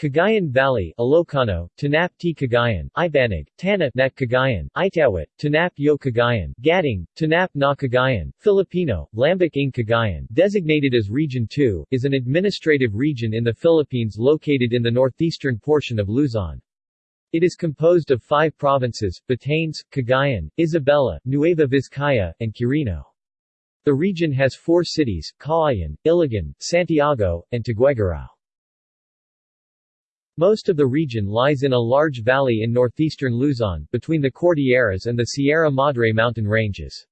Cagayan Valley, Ilocano, Tanap T. Cagayan, Ibanag, Tana Nat Cagayan, Itawit, Tanap Yo Cagayan, Gaddang, Tanap Na Cagayan, Filipino, Lambak ng Cagayan, designated as Region 2, is an administrative region in the Philippines located in the northeastern portion of Luzon. It is composed of five provinces, Batanes, Cagayan, Isabela, Nueva Vizcaya, and Quirino. The region has four cities, Cauayan, Ilagan, Santiago, and Tuguegarao. Most of the region lies in a large valley in northeastern Luzon, between the Cordilleras and the Sierra Madre mountain ranges.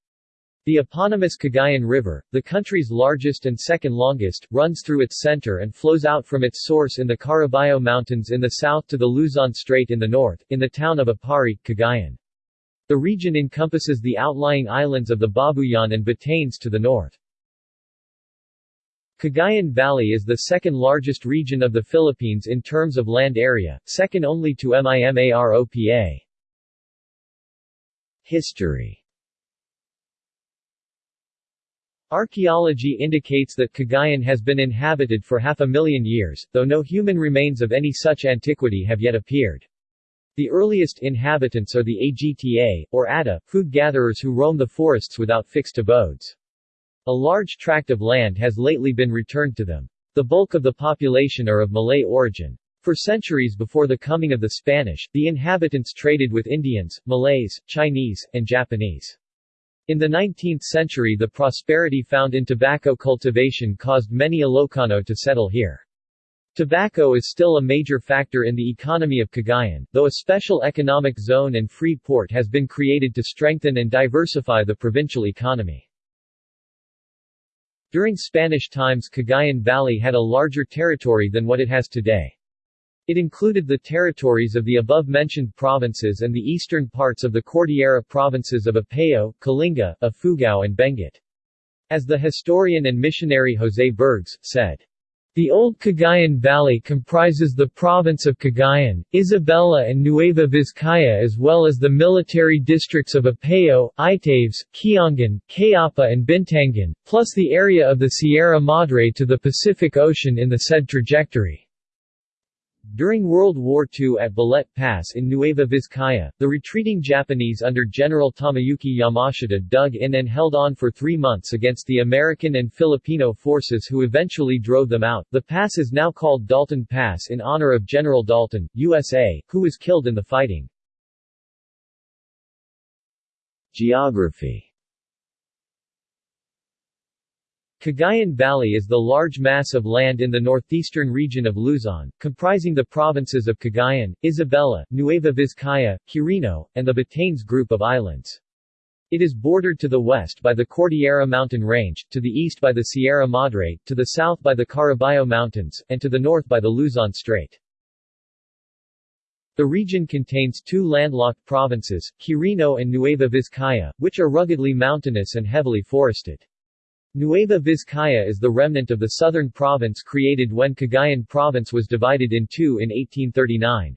The eponymous Cagayan River, the country's largest and second longest, runs through its center and flows out from its source in the Caraballo Mountains in the south to the Luzon Strait in the north, in the town of Aparri, Cagayan. The region encompasses the outlying islands of the Babuyan and Batanes to the north. Cagayan Valley is the second largest region of the Philippines in terms of land area, second only to MIMAROPA. History Archaeology indicates that Cagayan has been inhabited for half a million years, though no human remains of any such antiquity have yet appeared. The earliest inhabitants are the Agta, or Ata, food gatherers who roam the forests without fixed abodes. A large tract of land has lately been returned to them. The bulk of the population are of Malay origin. For centuries before the coming of the Spanish, the inhabitants traded with Indians, Malays, Chinese, and Japanese. In the 19th century the prosperity found in tobacco cultivation caused many Ilocano to settle here. Tobacco is still a major factor in the economy of Cagayan, though a special economic zone and free port has been created to strengthen and diversify the provincial economy. During Spanish times Cagayan Valley had a larger territory than what it has today. It included the territories of the above-mentioned provinces and the eastern parts of the Cordillera provinces of Apayao, Kalinga, Ifugao and Benguet. As the historian and missionary José Bergs, said, the old Cagayan Valley comprises the province of Cagayan, Isabela and Nueva Vizcaya as well as the military districts of Apayao, Itaves, Kiangan, Cayapa and Bintangan, plus the area of the Sierra Madre to the Pacific Ocean in the said trajectory. During World War II at Balete Pass in Nueva Vizcaya, the retreating Japanese under General Tomoyuki Yamashita dug in and held on for three months against the American and Filipino forces who eventually drove them out. The pass is now called Dalton Pass in honor of General Dalton, USA, who was killed in the fighting. Geography Cagayan Valley is the large mass of land in the northeastern region of Luzon, comprising the provinces of Cagayan, Isabela, Nueva Vizcaya, Quirino, and the Batanes group of islands. It is bordered to the west by the Cordillera Mountain Range, to the east by the Sierra Madre, to the south by the Caraballo Mountains, and to the north by the Luzon Strait. The region contains two landlocked provinces, Quirino and Nueva Vizcaya, which are ruggedly mountainous and heavily forested. Nueva Vizcaya is the remnant of the southern province created when Cagayan province was divided in two in 1839.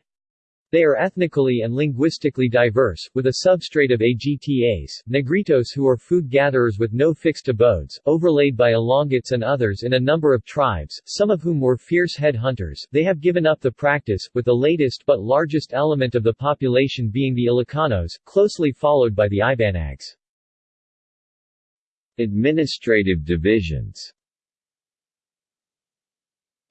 They are ethnically and linguistically diverse, with a substrate of Agtas, Negritos who are food gatherers with no fixed abodes, overlaid by Ilongots and others in a number of tribes, some of whom were fierce head hunters. They have given up the practice, with the latest but largest element of the population being the Ilocanos, closely followed by the Ibanags. Administrative divisions.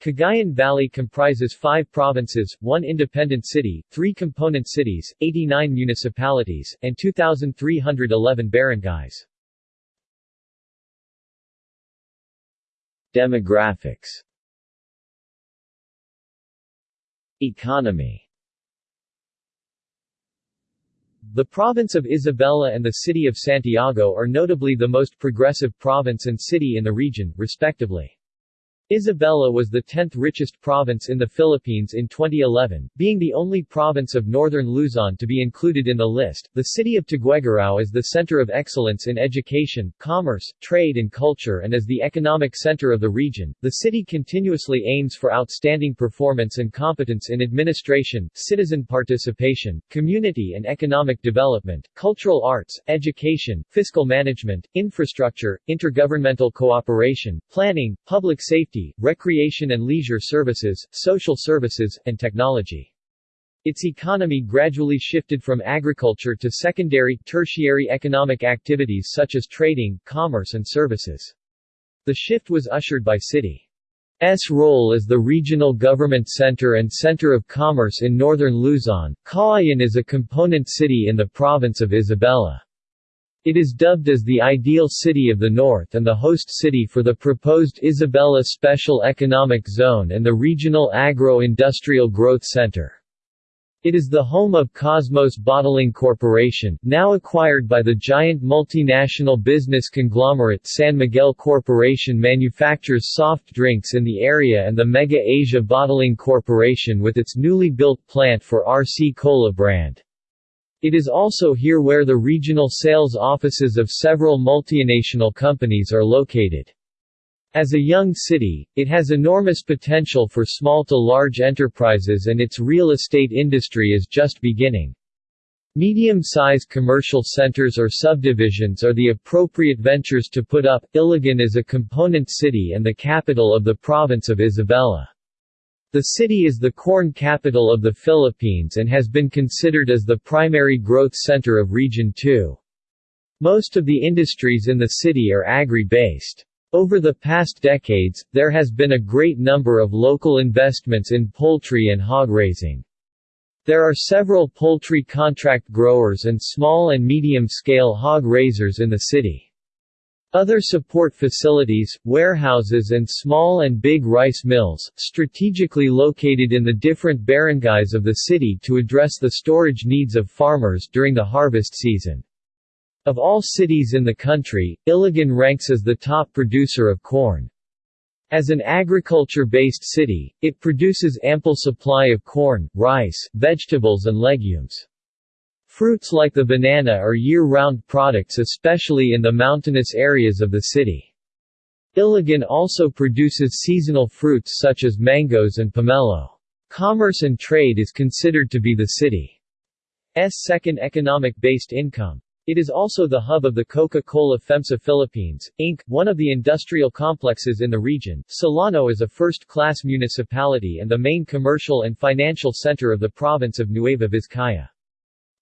Cagayan Valley comprises five provinces, one independent city, three component cities, 89 municipalities, and 2,311 barangays. Demographics. Economy the province of Isabela and the city of Santiago are notably the most progressive province and city in the region, respectively. Isabela was the 10th richest province in the Philippines in 2011, being the only province of northern Luzon to be included in the list. The city of Tuguegarao is the center of excellence in education, commerce, trade and culture and as the economic center of the region. The city continuously aims for outstanding performance and competence in administration, citizen participation, community and economic development, cultural arts, education, fiscal management, infrastructure, intergovernmental cooperation, planning, public safety, recreation and leisure services, social services, and technology. Its economy gradually shifted from agriculture to secondary, tertiary economic activities such as trading, commerce and services. The shift was ushered by city S role as the regional government center and center of commerce in northern Luzon. Cauayan is a component city in the province of Isabela. It is dubbed as the ideal city of the north and the host city for the proposed Isabela Special Economic Zone and the Regional Agro-Industrial Growth Center. It is the home of Cosmos Bottling Corporation, now acquired by the giant multinational business conglomerate San Miguel Corporation manufactures soft drinks in the area and the Mega Asia Bottling Corporation with its newly built plant for RC Cola brand. It is also here where the regional sales offices of several multinational companies are located. As a young city, it has enormous potential for small to large enterprises and its real estate industry is just beginning. Medium-sized commercial centers or subdivisions are the appropriate ventures to put up. Ilagan is a component city and the capital of the province of Isabela. The city is the corn capital of the Philippines and has been considered as the primary growth center of Region 2. Most of the industries in the city are agri-based. Over the past decades, there has been a great number of local investments in poultry and hog raising. There are several poultry contract growers and small and medium-scale hog raisers in the city. Other support facilities, warehouses and small and big rice mills, strategically located in the different barangays of the city to address the storage needs of farmers during the harvest season. Of all cities in the country, Ilagan ranks as the top producer of corn. As an agriculture-based city, it produces ample supply of corn, rice, vegetables and legumes. Fruits like the banana are year-round products especially in the mountainous areas of the city. Ilagan also produces seasonal fruits such as mangoes and pomelo. Commerce and trade is considered to be the city's second economic-based income. It is also the hub of the Coca-Cola FEMSA Philippines, Inc., one of the industrial complexes in the region. Solano is a first-class municipality and the main commercial and financial center of the province of Nueva Vizcaya.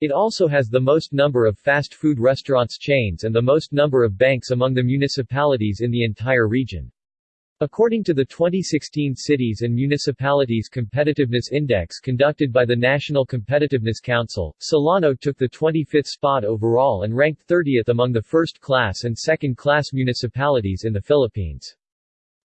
It also has the most number of fast food restaurants chains and the most number of banks among the municipalities in the entire region. According to the 2016 Cities and Municipalities Competitiveness Index conducted by the National Competitiveness Council, Solano took the 25th spot overall and ranked 30th among the first-class and second-class municipalities in the Philippines.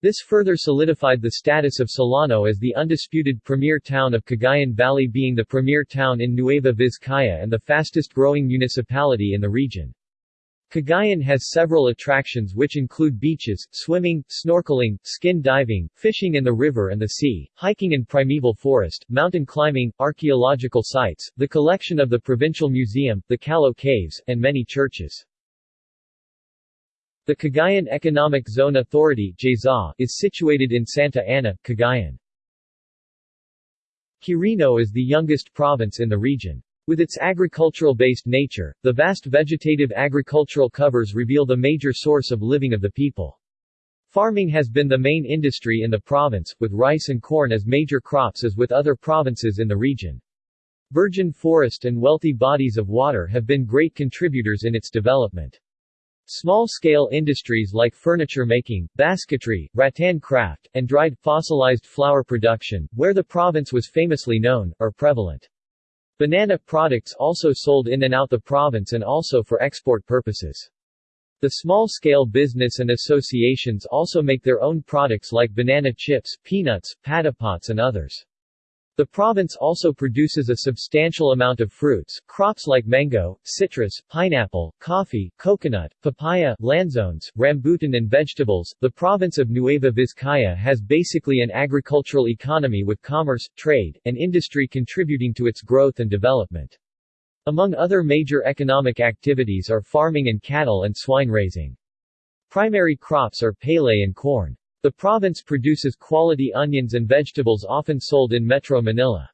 This further solidified the status of Solano as the undisputed premier town of Cagayan Valley being the premier town in Nueva Vizcaya and the fastest-growing municipality in the region. Cagayan has several attractions which include beaches, swimming, snorkeling, skin diving, fishing in the river and the sea, hiking in primeval forest, mountain climbing, archaeological sites, the collection of the Provincial Museum, the Callao Caves, and many churches. The Cagayan Economic Zone Authority is situated in Santa Ana, Cagayan. Quirino is the youngest province in the region. With its agricultural-based nature, the vast vegetative agricultural covers reveal the major source of living of the people. Farming has been the main industry in the province, with rice and corn as major crops as with other provinces in the region. Virgin forest and wealthy bodies of water have been great contributors in its development. Small-scale industries like furniture making, basketry, rattan craft, and dried, fossilized flower production, where the province was famously known, are prevalent. Banana products also sold in and out the province and also for export purposes. The small-scale business and associations also make their own products like banana chips, peanuts, patapots and others. The province also produces a substantial amount of fruits, crops like mango, citrus, pineapple, coffee, coconut, papaya, lanzones, rambutan and vegetables. The province of Nueva Vizcaya has basically an agricultural economy with commerce, trade, and industry contributing to its growth and development. Among other major economic activities are farming and cattle and swine raising. Primary crops are palay and corn. The province produces quality onions and vegetables often sold in Metro Manila.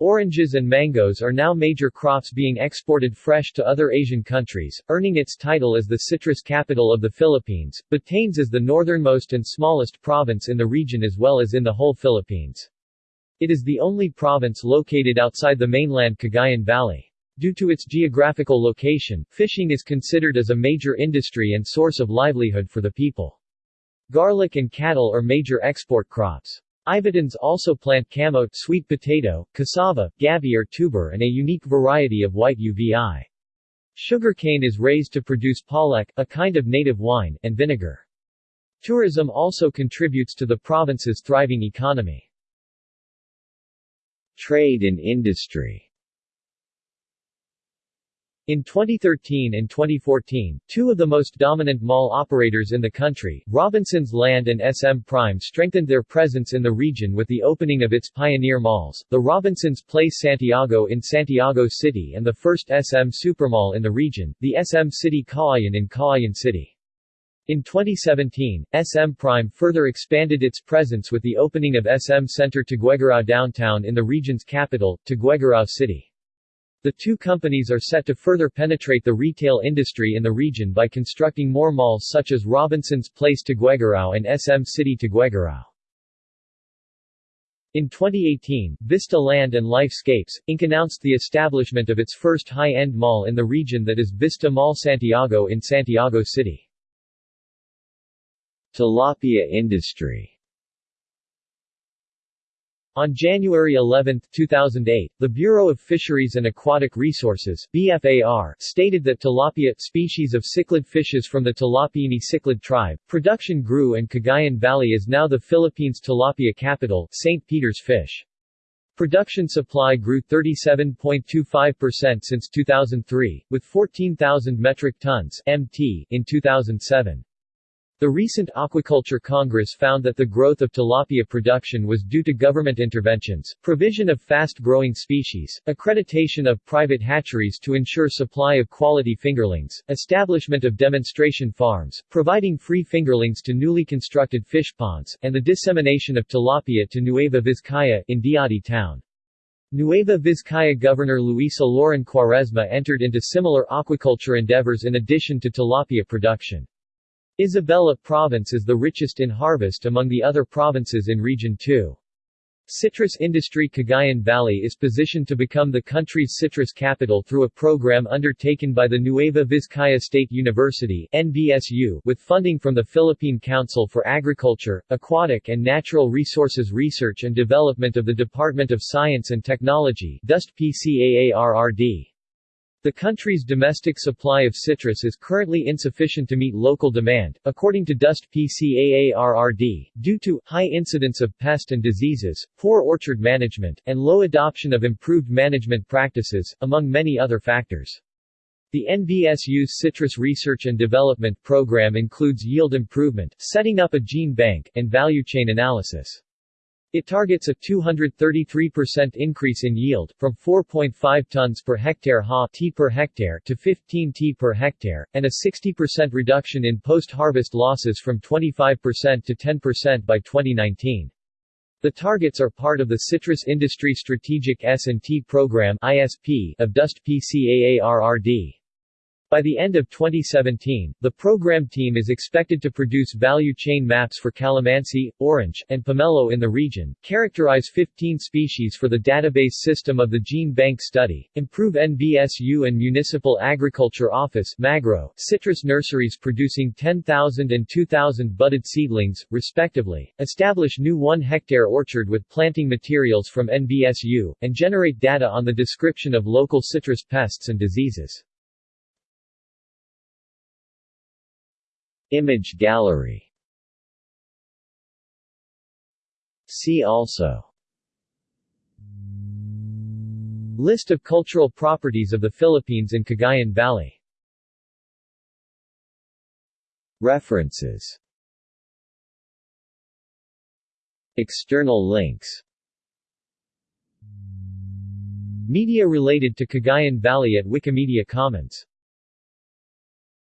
Oranges and mangoes are now major crops being exported fresh to other Asian countries, earning its title as the citrus capital of the Philippines. Batanes is the northernmost and smallest province in the region as well as in the whole Philippines. It is the only province located outside the mainland Cagayan Valley. Due to its geographical location, fishing is considered as a major industry and source of livelihood for the people. Garlic and cattle are major export crops. Ivatans also plant camo, sweet potato, cassava, gabi or tuber and a unique variety of white uvi. Sugarcane is raised to produce palak, a kind of native wine, and vinegar. Tourism also contributes to the province's thriving economy. Trade and industry in 2013 and 2014, two of the most dominant mall operators in the country, Robinsons Land and SM Prime strengthened their presence in the region with the opening of its pioneer malls, the Robinsons Place Santiago in Santiago City and the first SM Supermall in the region, the SM City Cauayan in Cauayan City. In 2017, SM Prime further expanded its presence with the opening of SM Center Tuguegarao downtown in the region's capital, Tuguegarao City. The two companies are set to further penetrate the retail industry in the region by constructing more malls such as Robinson's Place Tuguegarao and SM City Tuguegarao. In 2018, Vista Land and Lifescapes, Inc. announced the establishment of its first high-end mall in the region that is Vista Mall Santiago in Santiago City. Tilapia industry on January 11, 2008, the Bureau of Fisheries and Aquatic Resources BFAR, stated that tilapia, species of cichlid fishes from the Tilapiini cichlid tribe, production grew and Cagayan Valley is now the Philippines' tilapia capital, St. Peter's Fish. Production supply grew 37.25% since 2003, with 14,000 metric tons MT in 2007. The recent Aquaculture Congress found that the growth of tilapia production was due to government interventions, provision of fast-growing species, accreditation of private hatcheries to ensure supply of quality fingerlings, establishment of demonstration farms, providing free fingerlings to newly constructed fish ponds, and the dissemination of tilapia to Nueva Vizcaya, in Diadi town. Nueva Vizcaya Governor Luisa Lloren Cuaresma entered into similar aquaculture endeavors in addition to tilapia production. Isabela Province is the richest in harvest among the other provinces in Region 2. Citrus industry Cagayan Valley is positioned to become the country's citrus capital through a program undertaken by the Nueva Vizcaya State University with funding from the Philippine Council for Agriculture, Aquatic and Natural Resources Research and Development of the Department of Science and Technology DOST PCAARRD. The country's domestic supply of citrus is currently insufficient to meet local demand, according to DOST PCAARRD, due to high incidence of pest and diseases, poor orchard management, and low adoption of improved management practices, among many other factors. The NVSU's Citrus Research and Development Program includes yield improvement, setting up a gene bank, and value chain analysis. It targets a 233% increase in yield, from 4.5 tons per hectare ha t per hectare to 15 t per hectare, and a 60% reduction in post-harvest losses from 25% to 10% by 2019. The targets are part of the Citrus Industry Strategic S&T Program of DOST PCAARRD. By the end of 2017, the program team is expected to produce value chain maps for calamansi, orange, and pomelo in the region, characterize 15 species for the database system of the Gene Bank Study, improve NVSU and Municipal Agriculture Office MAGRO, citrus nurseries producing 10,000 and 2,000 budded seedlings, respectively, establish new 1-hectare orchard with planting materials from NVSU, and generate data on the description of local citrus pests and diseases. Image gallery. See also. List of cultural properties of the Philippines in Cagayan Valley. References. External links. Media related to Cagayan Valley at Wikimedia Commons